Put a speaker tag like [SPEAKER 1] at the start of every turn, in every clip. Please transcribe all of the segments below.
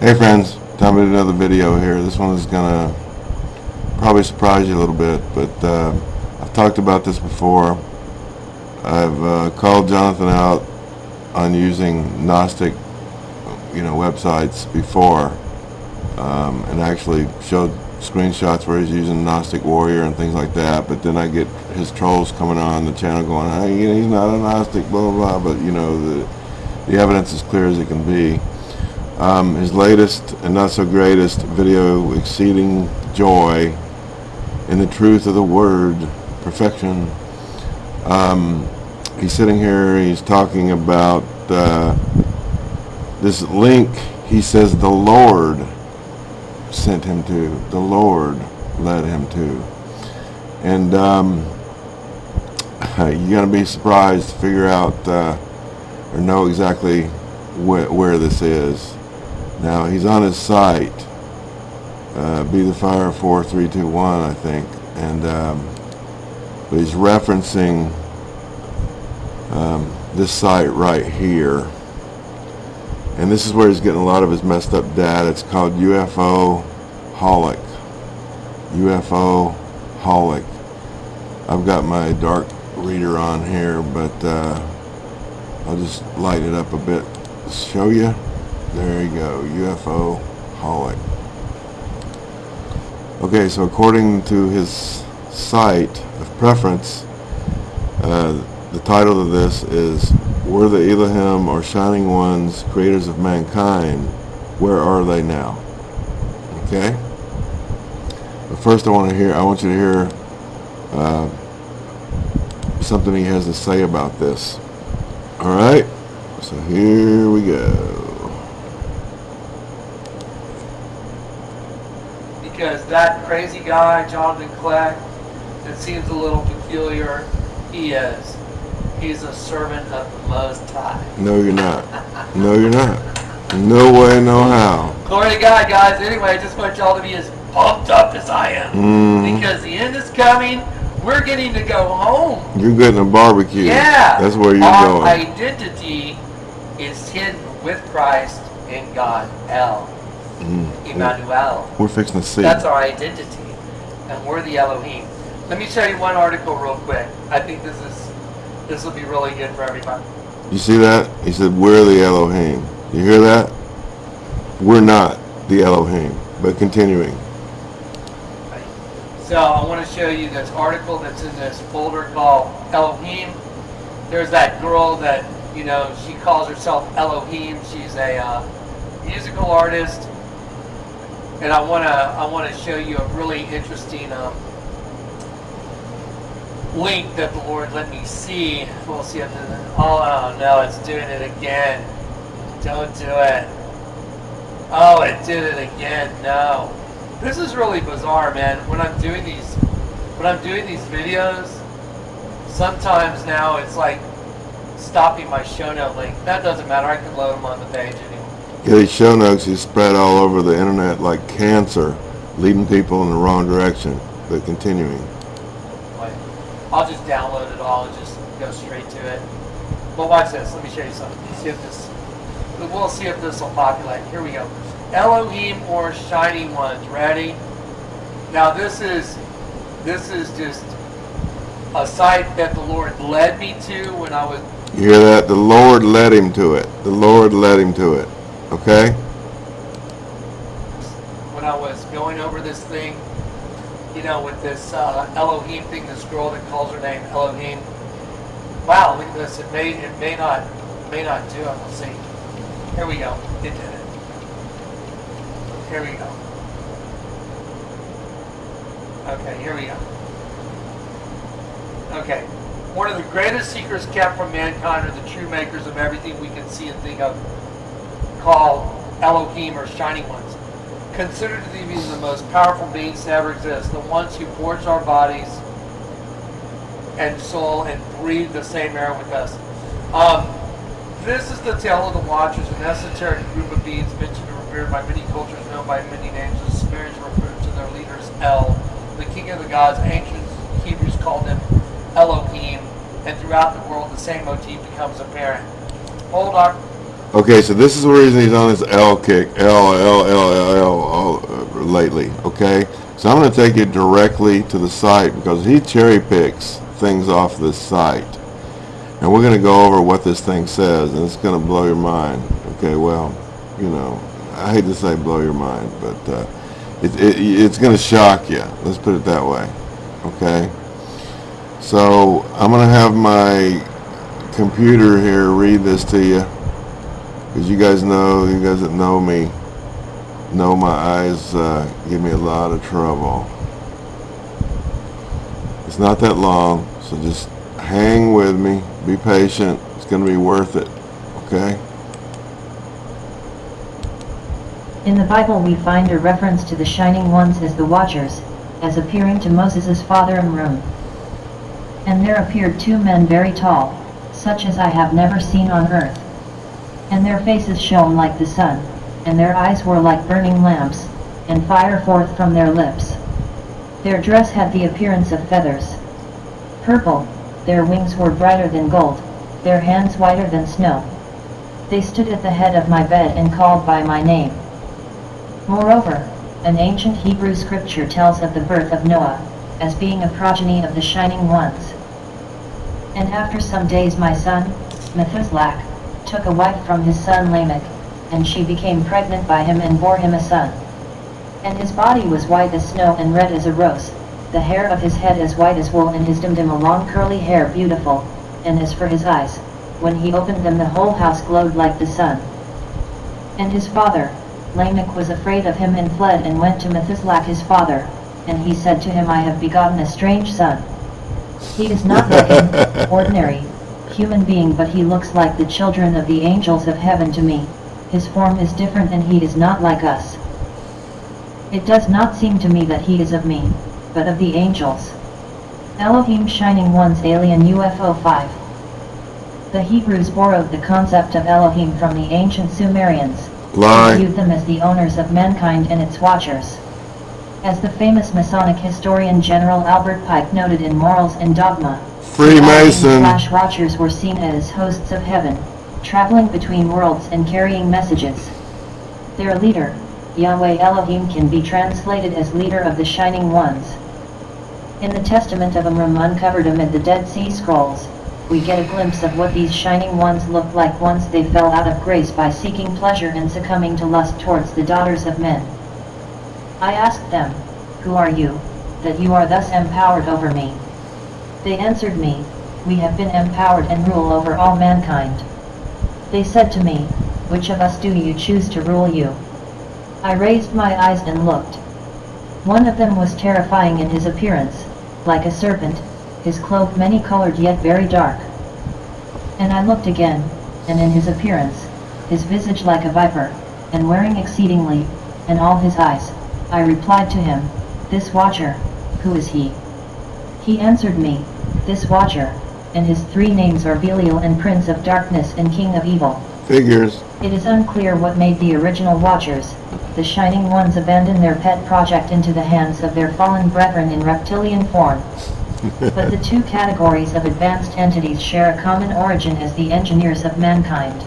[SPEAKER 1] Hey friends, time to do another video here. This one is gonna probably surprise you a little bit, but uh, I've talked about this before. I've uh, called Jonathan out on using Gnostic, you know, websites before, um, and actually showed screenshots where he's using Gnostic Warrior and things like that. But then I get his trolls coming on the channel going, "Hey, he's not a Gnostic, blah blah blah." But you know, the the evidence is clear as it can be. Um, his latest and not so greatest video, Exceeding Joy in the Truth of the Word, Perfection. Um, he's sitting here, he's talking about uh, this link he says the Lord sent him to, the Lord led him to. And um, you're going to be surprised to figure out uh, or know exactly wh where this is. Now he's on his site, uh, Be the Fire 4321, I think, and um, but he's referencing um, this site right here. And this is where he's getting a lot of his messed up data. It's called UFO Holic. UFO Holic. I've got my dark reader on here, but uh, I'll just light it up a bit to show you. There you go, UFO holic. Okay, so according to his site of preference, uh, the title of this is Were the Elohim or Shining Ones creators of mankind? Where are they now? Okay? But first I want to hear, I want you to hear uh, something he has to say about this. Alright? So here we go.
[SPEAKER 2] Because that crazy guy, Jonathan Kleck, that seems a little peculiar, he is. He's a servant of the Most High.
[SPEAKER 1] No, you're not. No, you're not. No way, no how.
[SPEAKER 2] Glory to God, guys. Anyway, I just want y'all to be as pumped up as I am.
[SPEAKER 1] Mm,
[SPEAKER 2] Because the end is coming. We're getting to go home.
[SPEAKER 1] you're getting a barbecue.
[SPEAKER 2] Yeah.
[SPEAKER 1] That's where you're
[SPEAKER 2] Our
[SPEAKER 1] going.
[SPEAKER 2] identity is hidden with Christ in God. El.
[SPEAKER 1] Mm.
[SPEAKER 2] Emmanuel.
[SPEAKER 1] We're fixing to see.
[SPEAKER 2] That's our identity. And we're the Elohim. Let me show you one article real quick. I think this is this will be really good for everybody.
[SPEAKER 1] You see that? He said, we're the Elohim. You hear that? We're not the Elohim. But continuing.
[SPEAKER 2] So I want to show you this article that's in this folder called Elohim. There's that girl that, you know, she calls herself Elohim. She's a uh, musical artist. And I want to I want to show you a really interesting um, link that the Lord let me see. We'll see if oh, oh no, it's doing it again. Don't do it. Oh, it did it again. No. This is really bizarre, man. When I'm doing these, when I'm doing these videos, sometimes now it's like stopping my show note link. That doesn't matter. I can load them on the page
[SPEAKER 1] these show notes is spread all over the internet like cancer, leading people in the wrong direction. But continuing.
[SPEAKER 2] I'll just download it all and just go straight to it. But watch this. Let me show you something. See if this. We'll see if this will populate. Here we go. Elohim or Shining Ones. Ready? Now this is this is just a site that the Lord led me to when I was
[SPEAKER 1] You hear that? The Lord led him to it. The Lord led him to it. Okay?
[SPEAKER 2] when I was going over this thing, you know, with this uh, Elohim thing, this girl that calls her name Elohim. Wow, look at this. It may it may not may not do it. We'll see. Here we go. It did it. Here we go. Okay, here we go. Okay. One of the greatest secrets kept from mankind are the true makers of everything we can see and think of, called Elohim or Shining Ones. Considered to be the most powerful beings to ever exist, the ones who forged our bodies and soul and breathe the same air with us. Um, this is the tale of the Watchers, an esoteric group of beings mentioned and revered by many cultures, known by many names. The Sumerians referred to their leaders El, the king of the gods. Ancient Hebrews called him Elohim, and throughout the world the same motif becomes apparent. Hold our
[SPEAKER 1] Okay, so this is the reason he's on this L kick, L, L, L, L, L, all, uh, lately, okay? So I'm gonna take you directly to the site because he cherry picks things off this site. And we're gonna go over what this thing says and it's gonna blow your mind. Okay, well, you know, I hate to say blow your mind, but, uh, it, it, it's gonna shock you. Let's put it that way, okay? So I'm gonna have my computer here read this to you. Because you guys know, you guys that know me, know my eyes uh, give me a lot of trouble. It's not that long, so just hang with me, be patient. It's going to be worth it, okay?
[SPEAKER 3] In the Bible we find a reference to the Shining Ones as the Watchers, as appearing to Moses' father Amram. And there appeared two men very tall, such as I have never seen on earth. And their faces shone like the sun, and their eyes were like burning lamps, and fire forth from their lips. Their dress had the appearance of feathers. Purple, their wings were brighter than gold, their hands whiter than snow. They stood at the head of my bed and called by my name. Moreover, an ancient Hebrew scripture tells of the birth of Noah, as being a progeny of the Shining Ones. And after some days my son, Methuselah, took a wife from his son Lamech, and she became pregnant by him and bore him a son. And his body was white as snow and red as a rose, the hair of his head as white as wool and his dimdim a long curly hair beautiful, and as for his eyes, when he opened them the whole house glowed like the sun. And his father, Lamech was afraid of him and fled and went to Methuselah his father, and he said to him I have begotten a strange son. He is not like an ordinary, human being but he looks like the children of the angels of heaven to me, his form is different and he is not like us. It does not seem to me that he is of me, but of the angels. Elohim Shining One's Alien UFO 5 The Hebrews borrowed the concept of Elohim from the ancient Sumerians,
[SPEAKER 1] Lie.
[SPEAKER 3] and viewed them as the owners of mankind and its watchers. As the famous Masonic historian General Albert Pike noted in Morals and Dogma,
[SPEAKER 1] Freemason.
[SPEAKER 3] Flash watchers were seen as hosts of heaven, traveling between worlds and carrying messages. Their leader, Yahweh Elohim can be translated as leader of the Shining Ones. In the Testament of Amram uncovered amid the Dead Sea Scrolls, we get a glimpse of what these Shining Ones looked like once they fell out of grace by seeking pleasure and succumbing to lust towards the daughters of men. I asked them, Who are you, that you are thus empowered over me? They answered me, We have been empowered and rule over all mankind. They said to me, Which of us do you choose to rule you? I raised my eyes and looked. One of them was terrifying in his appearance, like a serpent, his cloak many-colored yet very dark. And I looked again, and in his appearance, his visage like a viper, and wearing exceedingly, and all his eyes, I replied to him, This watcher, who is he? He answered me, This watcher, and his three names are Belial and Prince of Darkness and King of Evil.
[SPEAKER 1] Figures.
[SPEAKER 3] It is unclear what made the original Watchers, the Shining Ones abandon their pet project into the hands of their fallen brethren in reptilian form. but the two categories of advanced entities share a common origin as the engineers of mankind.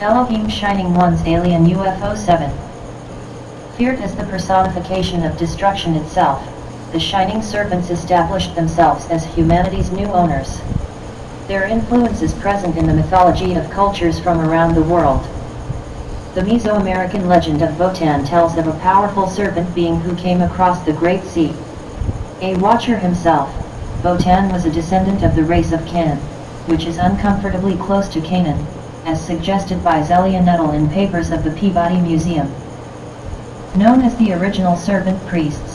[SPEAKER 3] Elohim Shining Ones Alien UFO 7 Feared as the personification of destruction itself, the Shining Serpents established themselves as humanity's new owners. Their influence is present in the mythology of cultures from around the world. The Mesoamerican legend of Votan tells of a powerful serpent being who came across the Great Sea. A watcher himself, Votan was a descendant of the race of Canaan, which is uncomfortably close to Canaan, as suggested by Zelia Nuttall in papers of the Peabody Museum. Known as the original serpent priests,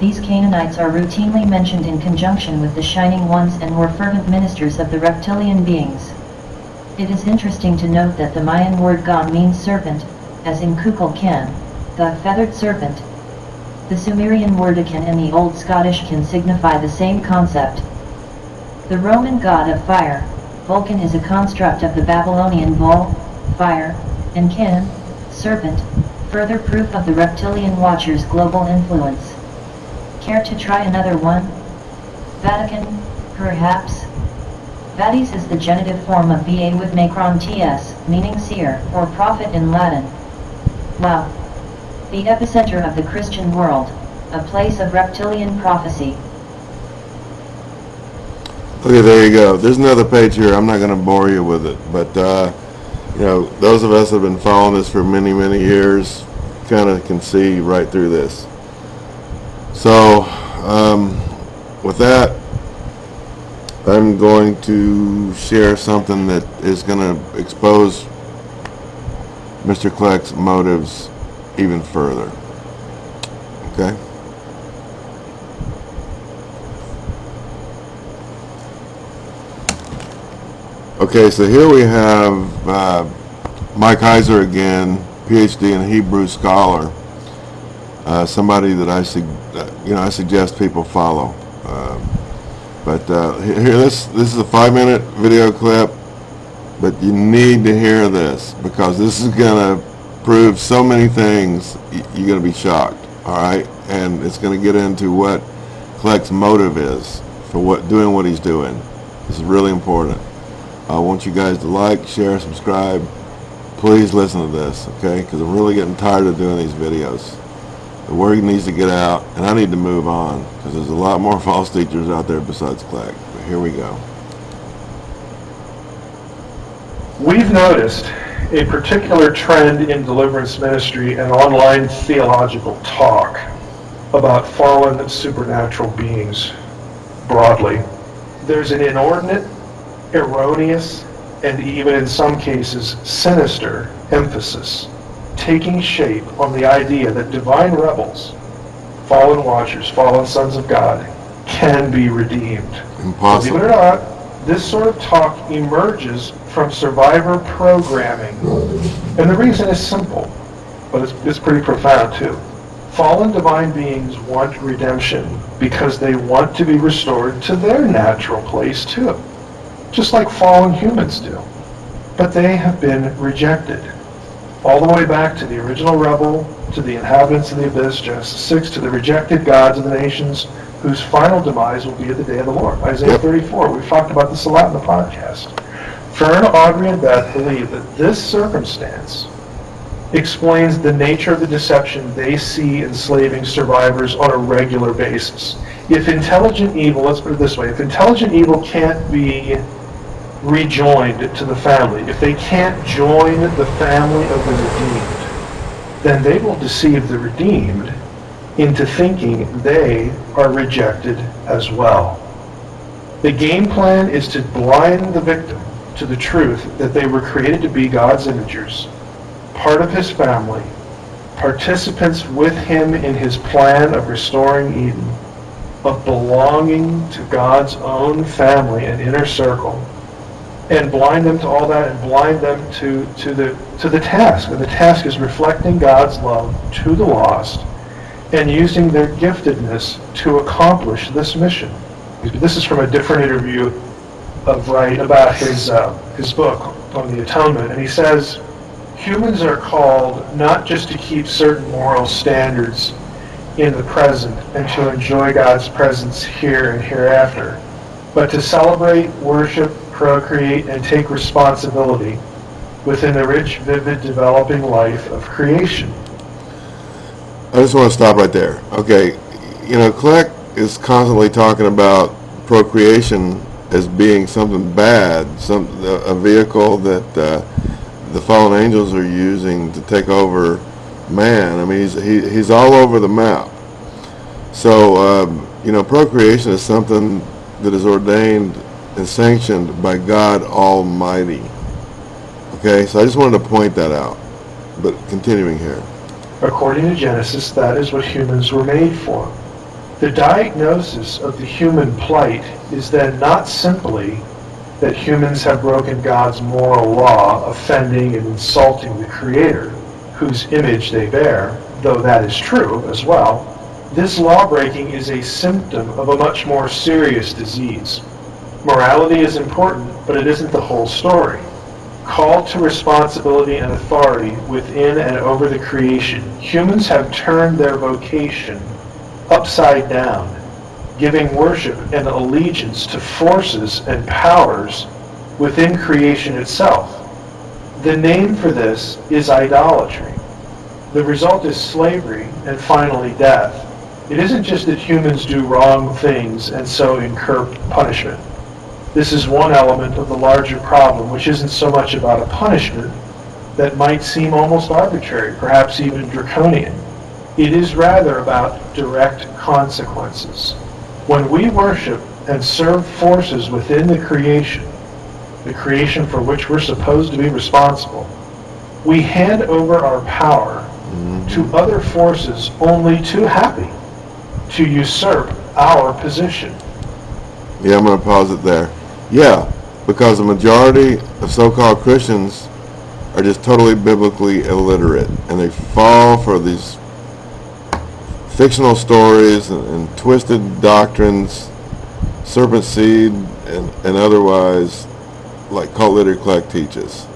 [SPEAKER 3] these Canaanites are routinely mentioned in conjunction with the Shining Ones and were fervent ministers of the reptilian beings. It is interesting to note that the Mayan word Gam means serpent, as in Kukulkan, the feathered serpent. The Sumerian word Akan and the Old Scottish can signify the same concept. The Roman god of fire, Vulcan is a construct of the Babylonian bull, fire, and Can, serpent, further proof of the reptilian watcher's global influence. Care to try another one? Vatican, perhaps? Bades is the genitive form of ba with macron ts, meaning seer, or prophet in Latin. Wow. The epicenter of the Christian world, a place of reptilian prophecy.
[SPEAKER 1] Okay, there you go. There's another page here. I'm not going to bore you with it, but uh, you know, those of us that have been following this for many, many years, kind of can see right through this. So, um, with that, I'm going to share something that is going to expose Mr. Kleck's motives even further. Okay? Okay, so here we have uh, Mike Heiser again, PhD and Hebrew scholar. Uh, somebody that I uh, you know I suggest people follow. Um, but uh, here, this this is a five-minute video clip, but you need to hear this because this is gonna prove so many things. You're gonna be shocked. All right, and it's gonna get into what Kleck's motive is for what doing what he's doing. This is really important. I want you guys to like, share, subscribe. Please listen to this, okay? Because I'm really getting tired of doing these videos. The word needs to get out, and I need to move on because there's a lot more false teachers out there besides Kleck. But here we go.
[SPEAKER 4] We've noticed a particular trend in deliverance ministry and online theological talk about fallen supernatural beings broadly. There's an inordinate, erroneous, and even in some cases sinister emphasis taking shape on the idea that divine rebels, fallen watchers, fallen sons of God, can be redeemed. Believe it or not, this sort of talk emerges from survivor programming. And the reason is simple, but it's, it's pretty profound too. Fallen divine beings want redemption because they want to be restored to their natural place too, just like fallen humans do. But they have been rejected. All the way back to the original rebel, to the inhabitants of the abyss, Genesis 6, to the rejected gods of the nations, whose final demise will be at the day of the Lord. Isaiah
[SPEAKER 1] Yep.
[SPEAKER 4] 34. We've talked about this a lot in the podcast. Fern, Audrey, and Beth believe that this circumstance explains the nature of the deception they see enslaving survivors on a regular basis. If intelligent evil, let's put it this way, if intelligent evil can't be rejoined to the family, if they can't join the family of the redeemed, then they will deceive the redeemed into thinking they are rejected as well. The game plan is to blind the victim to the truth that they were created to be God's imagers, part of his family, participants with him in his plan of restoring Eden, of belonging to God's own family and inner circle, and blind them to all that and blind them to, to the to the task. And the task is reflecting God's love to the lost and using their giftedness to accomplish this mission. This is from a different interview of Wright about his uh, his book on the atonement, and he says humans are called not just to keep certain moral standards in the present and to enjoy God's presence here and hereafter, but to celebrate, worship, procreate, and take responsibility within the rich, vivid, developing life of creation.
[SPEAKER 1] I just want to stop right there. Okay, you know, Kleck is constantly talking about procreation as being something bad, some a vehicle that uh, the fallen angels are using to take over man. I mean, he's he, he's all over the map. So, um, you know, procreation is something that is ordained and sanctioned by God Almighty. Okay, so I just wanted to point that out. But continuing here.
[SPEAKER 4] According to Genesis, that is what humans were made for. The diagnosis of the human plight is then not simply that humans have broken God's moral law, offending and insulting the Creator, whose image they bear, though that is true as well. This law-breaking is a symptom of a much more serious disease. Morality is important, but it isn't the whole story called to responsibility and authority within and over the creation, humans have turned their vocation upside down, giving worship and allegiance to forces and powers within creation itself. The name for this is idolatry. The result is slavery and finally death. It isn't just that humans do wrong things and so incur punishment. This is one element of the larger problem, which isn't so much about a punishment that might seem almost arbitrary, perhaps even draconian. It is rather about direct consequences. When we worship and serve forces within the creation, the creation for which we're supposed to be responsible, we hand over our power mm-hmm. to other forces only too happy to usurp our position.
[SPEAKER 1] Yeah, I'm going to pause it there. Yeah, because the majority of so-called Christians are just totally biblically illiterate, and they fall for these fictional stories and, and twisted doctrines, serpent seed, and, and otherwise, like cult Kleck teaches.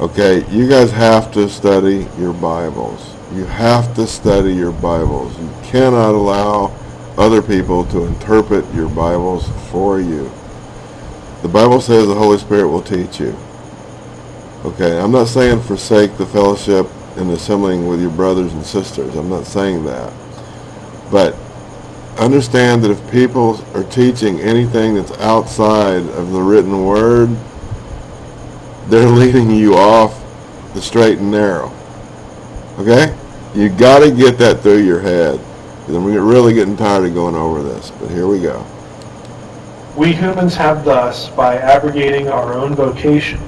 [SPEAKER 1] Okay, you guys have to study your Bibles. You have to study your Bibles. You cannot allow other people to interpret your Bibles for you. The Bible says the Holy Spirit will teach you. Okay, I'm not saying forsake the fellowship and assembling with your brothers and sisters. I'm not saying that. But understand that if people are teaching anything that's outside of the written word, they're leading you off the straight and narrow. Okay? You got to get that through your head. Because I'm really getting tired of going over this. But here we go.
[SPEAKER 4] We humans have thus, by abrogating our own vocation,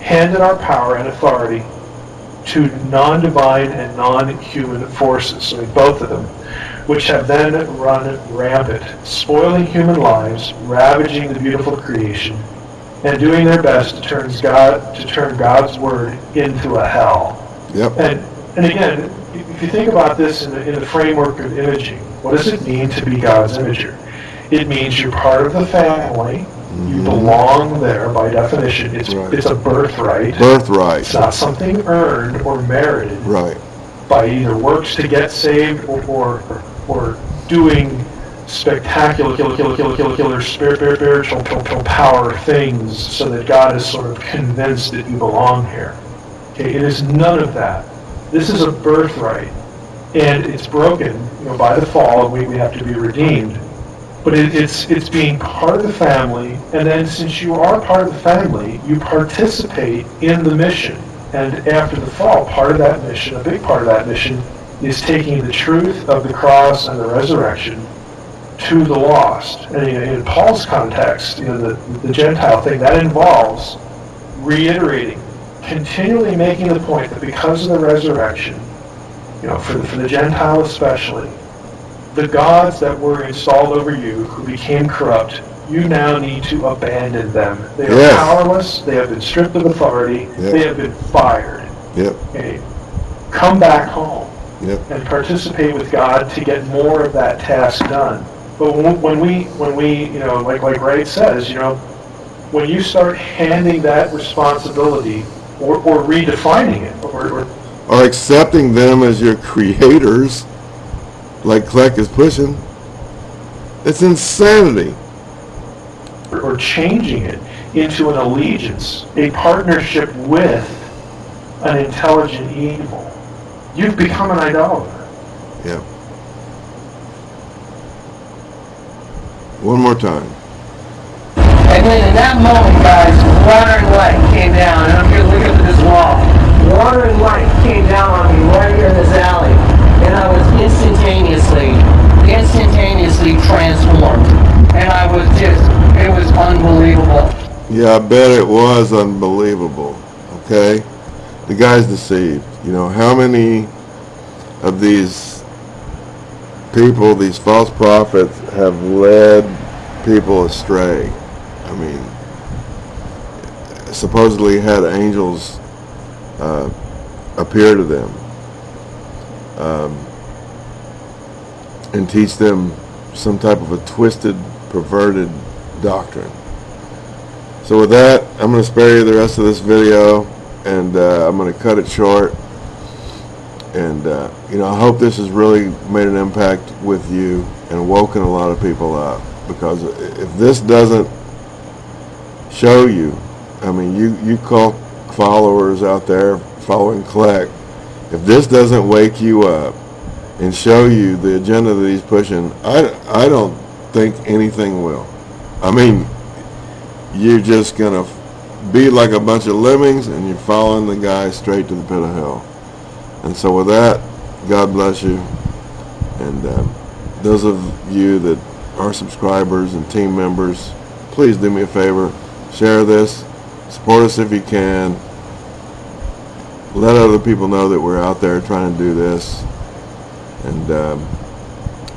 [SPEAKER 4] handed our power and authority to non-divine and non-human forces, so both of them, which have then run rampant, spoiling human lives, ravaging the beautiful creation, and doing their best to turn God to turn God's word into a hell.
[SPEAKER 1] Yep.
[SPEAKER 4] And and again, if you think about this in the, in the framework of imaging, what does it mean to be God's imager? It means you're part of the family. You mm-hmm. belong there by definition. It's
[SPEAKER 1] Right.
[SPEAKER 4] it's a birthright.
[SPEAKER 1] Birthright.
[SPEAKER 4] It's not something earned or merited
[SPEAKER 1] Right.
[SPEAKER 4] by either works to get saved or or, or doing spectacular, killer, killer, killer, killer, killer, spirit, spirit, spiritual spiritual power things so that God is sort of convinced that you belong here. Okay, it is none of that. This is a birthright, and it's broken, you know, by the fall, and we, we have to be redeemed. But it, it's it's being part of the family, and then since you are part of the family, you participate in the mission. And after the fall, part of that mission, a big part of that mission, is taking the truth of the cross and the resurrection to the lost. And in, Paul's context, you know, the, the Gentile thing, that involves reiterating, continually making the point that because of the resurrection, you know, for the, for the Gentile especially, the gods that were installed over you, who became corrupt, you now need to abandon them. They are
[SPEAKER 1] Yes.
[SPEAKER 4] powerless, they have been stripped of authority,
[SPEAKER 1] Yep.
[SPEAKER 4] they have been fired.
[SPEAKER 1] Yep.
[SPEAKER 4] Okay? Come back home
[SPEAKER 1] Yep.
[SPEAKER 4] and participate with God to get more of that task done. But when when we, when we, you know, like, like Wright says, you know, when you start handing that responsibility or, or redefining it, or, or
[SPEAKER 1] Or accepting them as your creators, like Kleck is pushing. It's insanity.
[SPEAKER 4] or changing it into an allegiance, a partnership with an intelligent evil, you've become an idolater.
[SPEAKER 1] Yeah. One more time.
[SPEAKER 2] And then in that moment, guys, water and light came down, and I'm here looking at this wall. Water and light came down on me right here in this alley, and I was instantaneously, instantaneously transformed. And I was just, it was unbelievable.
[SPEAKER 1] Yeah, I bet it was unbelievable. Okay? The guy's deceived. You know, how many of these people, these false prophets, have led people astray? I mean, supposedly had angels uh, appear to them um, and teach them some type of a twisted, perverted doctrine. So with that, I'm going to spare you the rest of this video, and uh, I'm going to cut it short. And, uh, you know, I hope this has really made an impact with you and woken a lot of people up. Because if this doesn't show you, I mean, you, you call followers out there following Kleck, if this doesn't wake you up and show you the agenda that he's pushing, I, I don't think anything will. I mean, you're just gonna be like a bunch of lemmings and you're following the guy straight to the pit of hell. And so with that, God bless you. And um, those of you that are subscribers and team members, please do me a favor, share this, support us if you can. Let other people know that we're out there trying to do this. And, um,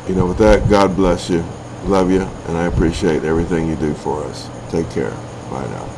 [SPEAKER 1] you know, with that, God bless you. Love you, and I appreciate everything you do for us. Take care. Bye now.